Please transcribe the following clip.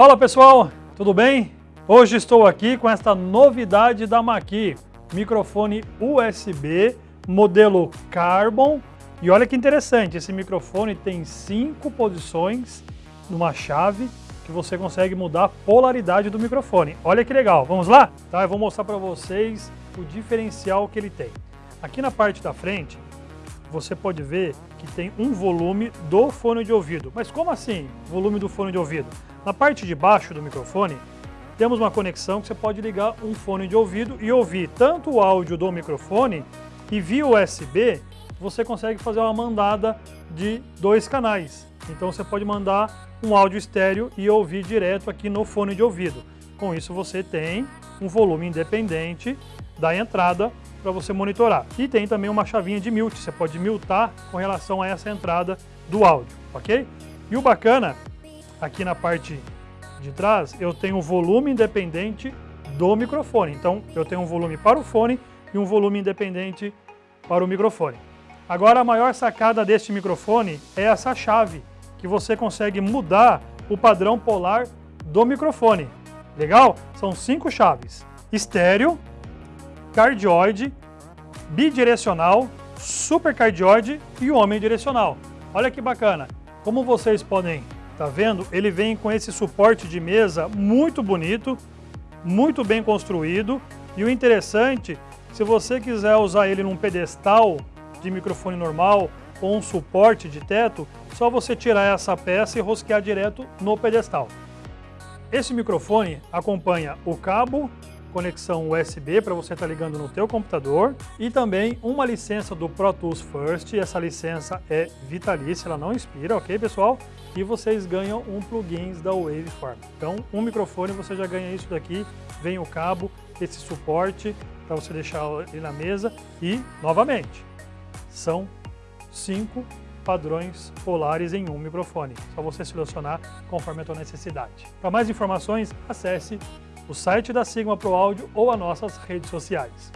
Fala pessoal, tudo bem? Hoje estou aqui com esta novidade da Maqui, microfone USB modelo Carbon. E olha que interessante, esse microfone tem cinco posições numa chave que você consegue mudar a polaridade do microfone. Olha que legal, vamos lá? Tá, eu vou mostrar para vocês o diferencial que ele tem. Aqui na parte da frente, você pode ver que tem um volume do fone de ouvido. Mas como assim, volume do fone de ouvido? Na parte de baixo do microfone, temos uma conexão que você pode ligar um fone de ouvido e ouvir tanto o áudio do microfone e via USB você consegue fazer uma mandada de dois canais. Então você pode mandar um áudio estéreo e ouvir direto aqui no fone de ouvido. Com isso você tem um volume independente da entrada para você monitorar. E tem também uma chavinha de mute, você pode mutar com relação a essa entrada do áudio, ok? E o bacana aqui na parte de trás, eu tenho o volume independente do microfone. Então, eu tenho um volume para o fone e um volume independente para o microfone. Agora, a maior sacada deste microfone é essa chave, que você consegue mudar o padrão polar do microfone. Legal? São cinco chaves. Estéreo, cardioide, bidirecional, supercardioide e omnidirecional. Olha que bacana. Como vocês podem Tá vendo? Ele vem com esse suporte de mesa muito bonito, muito bem construído. E o interessante, se você quiser usar ele num pedestal de microfone normal ou um suporte de teto, só você tirar essa peça e rosquear direto no pedestal. Esse microfone acompanha o cabo conexão USB para você estar tá ligando no teu computador e também uma licença do Pro Tools First, essa licença é vitalícia, ela não expira, ok pessoal? E vocês ganham um plugins da Waveform. Então, um microfone você já ganha isso daqui, vem o cabo, esse suporte para você deixar ele na mesa e, novamente, são cinco padrões polares em um microfone. Só você selecionar conforme a tua necessidade. Para mais informações, acesse o site da Sigma Pro Áudio ou as nossas redes sociais.